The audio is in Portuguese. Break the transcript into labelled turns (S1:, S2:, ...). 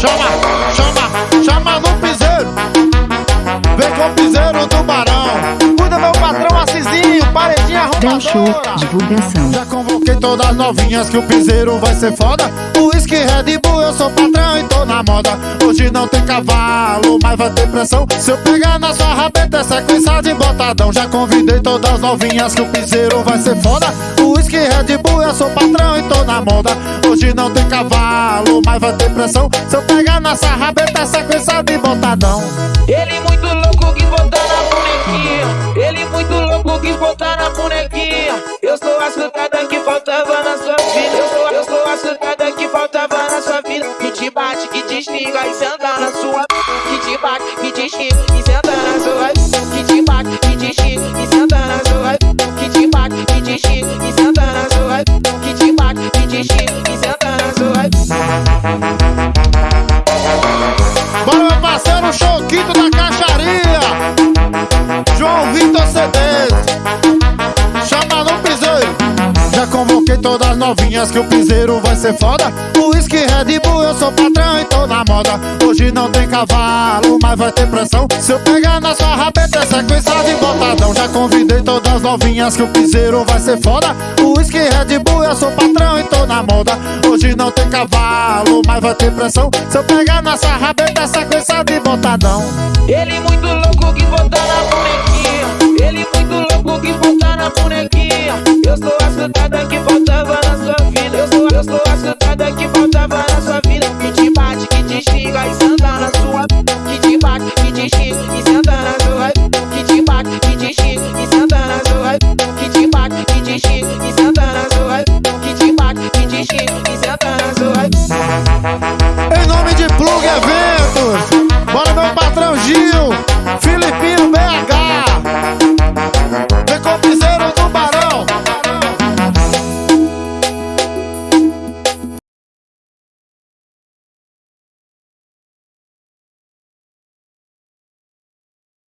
S1: Chama, chama, chama no piseiro. Vem com o piseiro do barão. Cuida meu patrão Assisinho, paredinha arrumadora.
S2: Divulgação.
S1: Já convoquei todas as novinhas que o piseiro vai ser foda. Whisky Red Bull, eu sou patrão e tô na moda. Hoje não tem cavalo, mas vai ter pressão. Se eu pegar na sua rabeta, é sequência de botadão. Já convidei todas as novinhas que o piseiro vai ser foda. Whisky Red Bull, eu sou patrão na. Hoje não tem cavalo, mas vai ter pressão. Se eu pegar na sua rabeta, é sequência de botadão.
S3: Ele muito louco quis botar na bonequinha. Ele muito louco quis botar na bonequinha. Eu sou a surtada
S1: todas as novinhas que o piseiro vai ser foda. O whisky Red Bull, eu sou patrão e tô na moda. Hoje não tem cavalo, mas vai ter pressão. Se eu pegar na sua rabeta, é sequência de botadão. Já convidei todas as novinhas que o piseiro vai ser foda. O whisky Red Bull, eu sou patrão e tô na moda. Hoje não tem cavalo, mas vai ter pressão. Se eu pegar na sua rabeta, é sequência de botadão.
S3: Ele muito bate, que